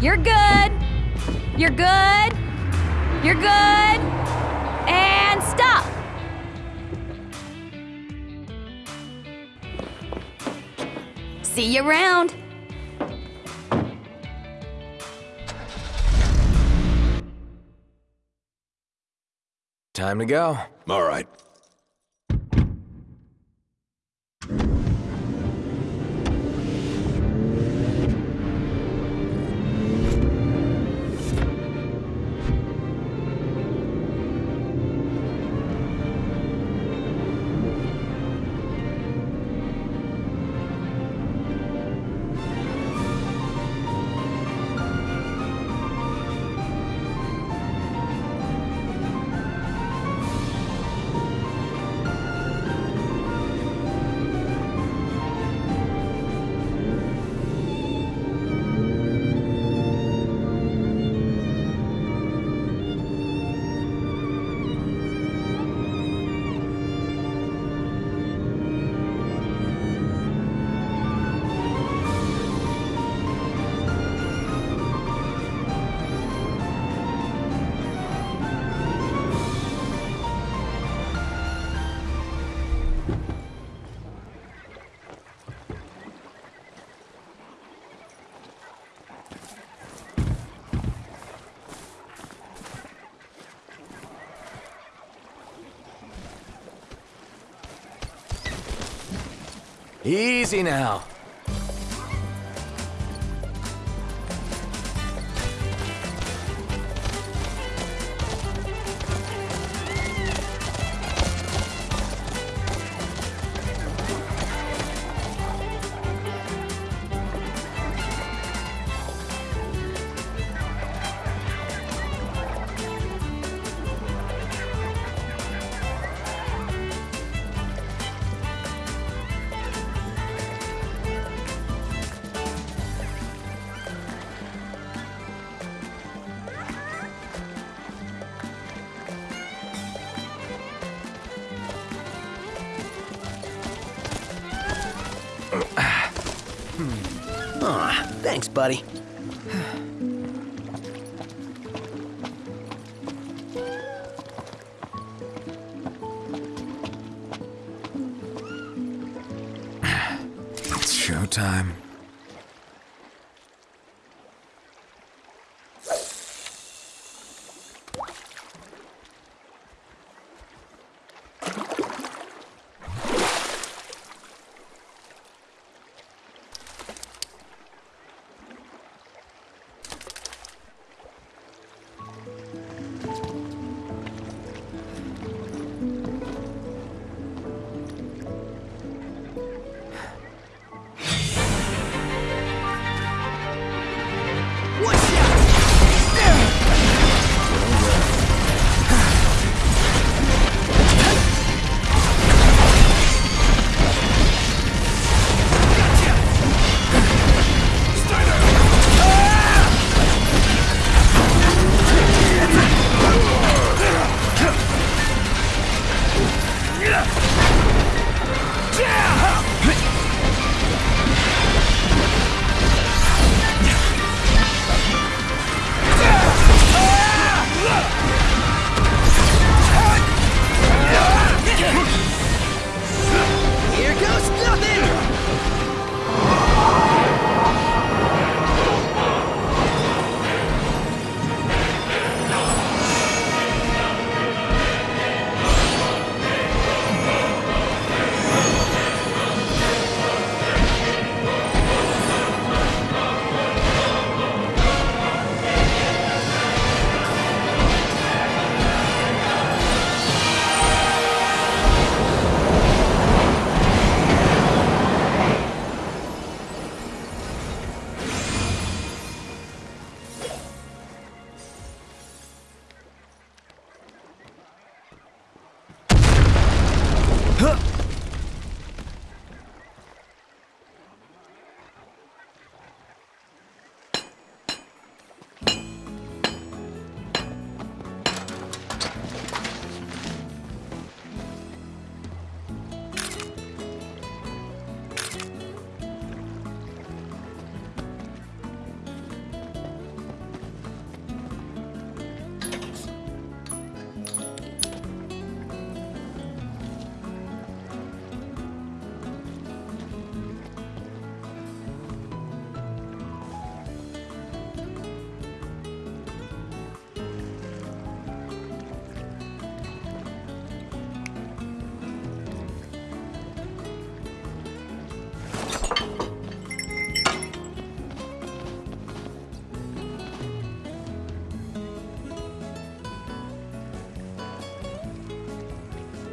You're good. You're good. You're good. And stop. See you around. Time to go. All right. Easy now. Thanks, buddy. It's showtime.